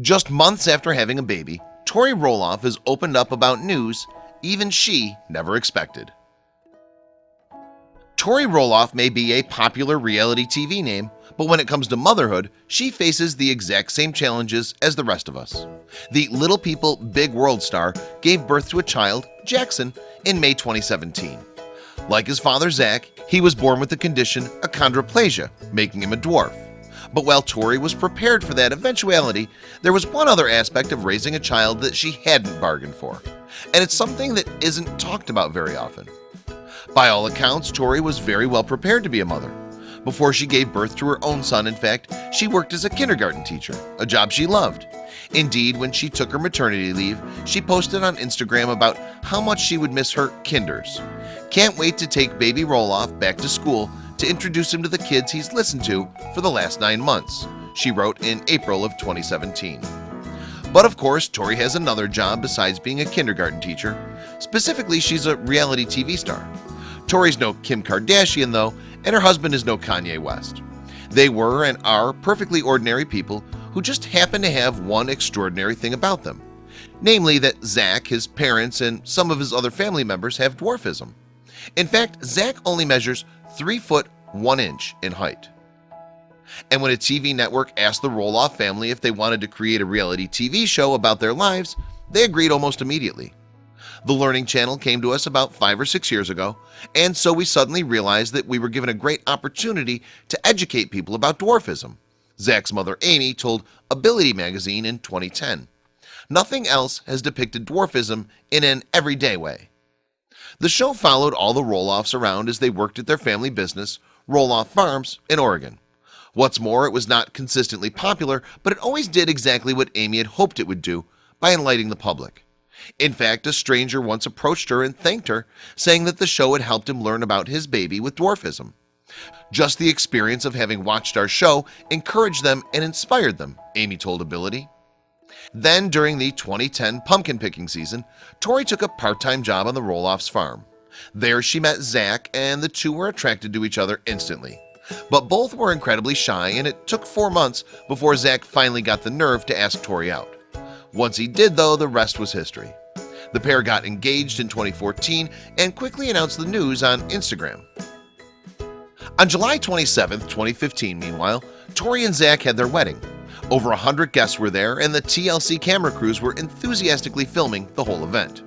Just months after having a baby, Tori Roloff has opened up about news even she never expected. Tori Roloff may be a popular reality TV name, but when it comes to motherhood, she faces the exact same challenges as the rest of us. The Little People Big World star gave birth to a child, Jackson, in May 2017. Like his father Zach, he was born with the condition achondroplasia, making him a dwarf. But while Tori was prepared for that eventuality, there was one other aspect of raising a child that she hadn't bargained for. And it's something that isn't talked about very often. By all accounts, Tori was very well prepared to be a mother. Before she gave birth to her own son, in fact, she worked as a kindergarten teacher, a job she loved. Indeed, when she took her maternity leave, she posted on Instagram about how much she would miss her kinders. Can't wait to take baby Roloff back to school to introduce him to the kids he's listened to for the last nine months. She wrote in April of 2017 but of course Tori has another job besides being a kindergarten teacher. Specifically she's a reality TV star. Tori's no Kim Kardashian though and her husband is no Kanye West. They were and are perfectly ordinary people who just happen to have one extraordinary thing about them namely that Zach his parents and some of his other family members have dwarfism. In fact Zach only measures 3 foot 1 inch in height. And when a TV network asked the Roloff family if they wanted to create a reality TV show about their lives they agreed almost immediately. The Learning Channel came to us about five or six years ago and so we suddenly realized that we were given a great opportunity to educate people about dwarfism. Zach's mother Amy told Ability magazine in 2010 Nothing else has depicted dwarfism in an everyday way the show followed all the Roloffs around as they worked at their family business Roloff Farms in Oregon. What's more it was not consistently popular But it always did exactly what Amy had hoped it would do by enlightening the public. In fact a stranger once approached her and thanked her saying that the show had helped him learn about his baby with dwarfism. Just the experience of having watched our show encouraged them and inspired them Amy told Ability then during the 2010 pumpkin picking season Tori took a part-time job on the Roloff's farm. There she met Zach and the two were attracted to each other instantly. But both were incredibly shy and it took four months before Zach finally got the nerve to ask Tori out. Once he did though the rest was history. The pair got engaged in 2014 and quickly announced the news on Instagram. On July 27 2015 meanwhile Tori and Zach had their wedding over a hundred guests were there and the TLC camera crews were enthusiastically filming the whole event.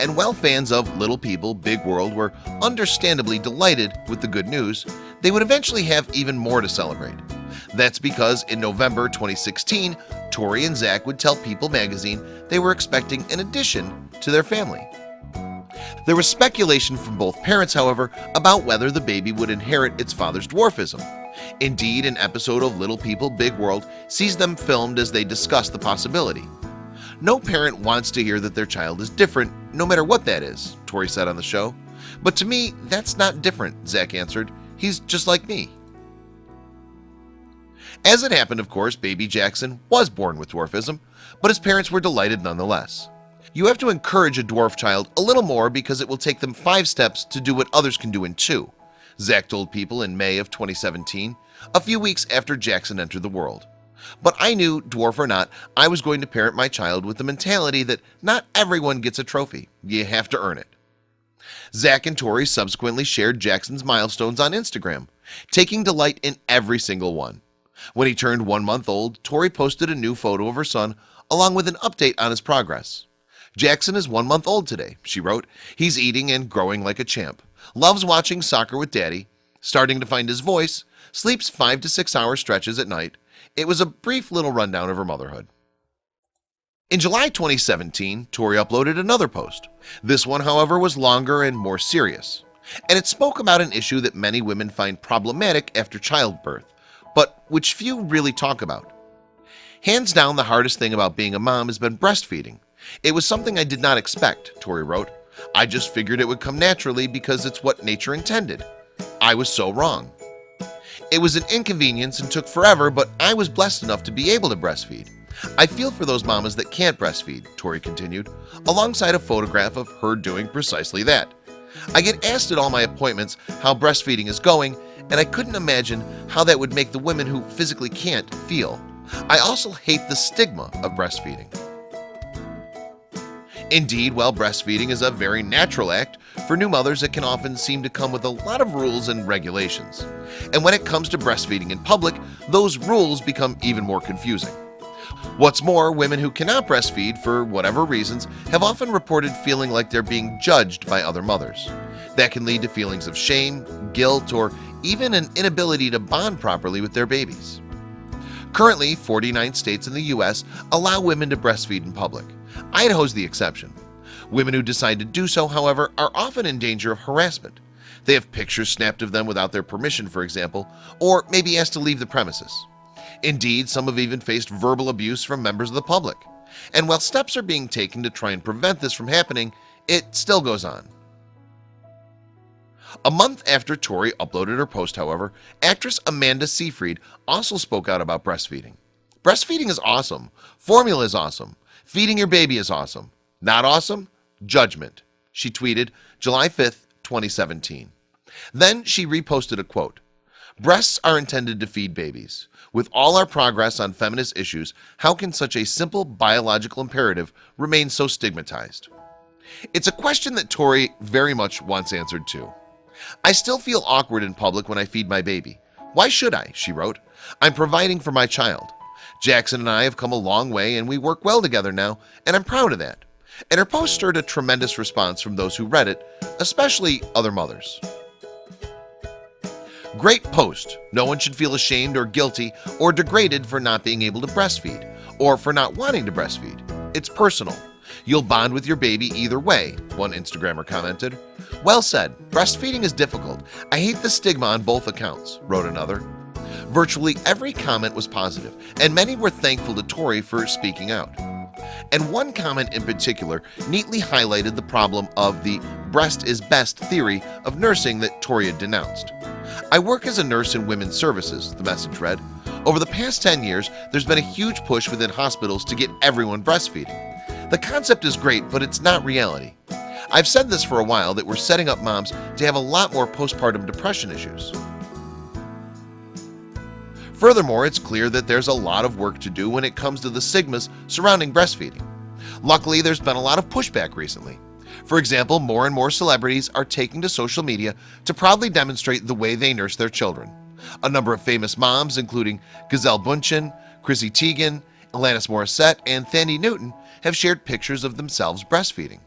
And while fans of Little People Big World were understandably delighted with the good news they would eventually have even more to celebrate. That's because in November 2016 Tori and Zach would tell People magazine they were expecting an addition to their family there was speculation from both parents however about whether the baby would inherit its father's dwarfism. Indeed an episode of Little People Big World sees them filmed as they discuss the possibility. No parent wants to hear that their child is different no matter what that is Tori said on the show. But to me that's not different Zach answered. He's just like me. As it happened of course baby Jackson was born with dwarfism but his parents were delighted nonetheless you have to encourage a dwarf child a little more because it will take them five steps to do what others can do in two. Zach told people in May of 2017 a few weeks after Jackson entered the world. But I knew dwarf or not I was going to parent my child with the mentality that not everyone gets a trophy. You have to earn it. Zach and Tori subsequently shared Jackson's milestones on Instagram taking delight in every single one. When he turned one month old Tori posted a new photo of her son along with an update on his progress Jackson is one month old today she wrote. He's eating and growing like a champ. Loves watching soccer with daddy. Starting to find his voice. Sleeps five to six hour stretches at night. It was a brief little rundown of her motherhood. In July 2017 Tori uploaded another post. This one however was longer and more serious. And it spoke about an issue that many women find problematic after childbirth but which few really talk about. Hands down the hardest thing about being a mom has been breastfeeding it was something I did not expect Tori wrote. I just figured it would come naturally because it's what nature intended. I was so wrong. It was an inconvenience and took forever but I was blessed enough to be able to breastfeed. I feel for those mamas that can't breastfeed Tori continued alongside a photograph of her doing precisely that. I get asked at all my appointments how breastfeeding is going and I couldn't imagine how that would make the women who physically can't feel. I also hate the stigma of breastfeeding Indeed, while breastfeeding is a very natural act for new mothers It can often seem to come with a lot of rules and regulations. And when it comes to breastfeeding in public those rules become even more confusing. What's more women who cannot breastfeed for whatever reasons have often reported feeling like they're being judged by other mothers. That can lead to feelings of shame guilt or even an inability to bond properly with their babies. Currently 49 states in the US allow women to breastfeed in public Idaho's the exception. Women who decide to do so however are often in danger of harassment. They have pictures snapped of them without their permission for example or maybe asked to leave the premises. Indeed some have even faced verbal abuse from members of the public. And while steps are being taken to try and prevent this from happening it still goes on. A month after Tori uploaded her post however actress Amanda Seyfried also spoke out about breastfeeding. Breastfeeding is awesome. Formula is awesome feeding your baby is awesome. Not awesome? Judgment. She tweeted July 5th 2017 then she reposted a quote breasts are intended to feed babies. With all our progress on feminist issues How can such a simple biological imperative remain so stigmatized? It's a question that Tori very much wants answered to I still feel awkward in public when I feed my baby. Why should I? she wrote. I'm providing for my child Jackson and I have come a long way and we work well together now and I'm proud of that. And her post stirred a tremendous response from those who read it especially other mothers. Great post. No one should feel ashamed or guilty or degraded for not being able to breastfeed or for not wanting to breastfeed. It's personal. You'll bond with your baby either way one Instagrammer commented. Well said. Breastfeeding is difficult. I hate the stigma on both accounts wrote another Virtually every comment was positive and many were thankful to Tori for speaking out. And one comment in particular neatly highlighted the problem of the breast is best theory of nursing that Tori had denounced. I work as a nurse in women's services the message read. Over the past 10 years There's been a huge push within hospitals to get everyone breastfeeding. The concept is great, but it's not reality. I've said this for a while that we're setting up moms to have a lot more postpartum depression issues Furthermore, it's clear that there's a lot of work to do when it comes to the stigmas surrounding breastfeeding. Luckily, there's been a lot of pushback recently. For example, more and more celebrities are taking to social media to proudly demonstrate the way they nurse their children. A number of famous moms including Gisele Bundchen, Chrissy Teigen, Alanis Morissette, and Thandie Newton have shared pictures of themselves breastfeeding.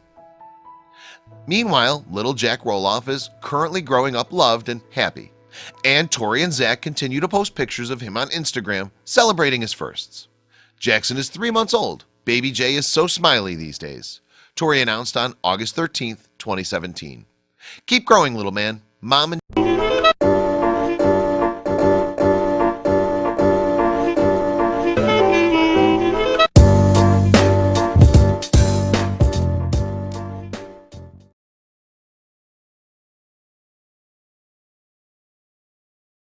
Meanwhile, little Jack Roloff is currently growing up loved and happy and Tori and Zach continue to post pictures of him on Instagram celebrating his firsts. Jackson is three months old. Baby J is so smiley these days. Tori announced on August 13th 2017 keep growing little man. Mom and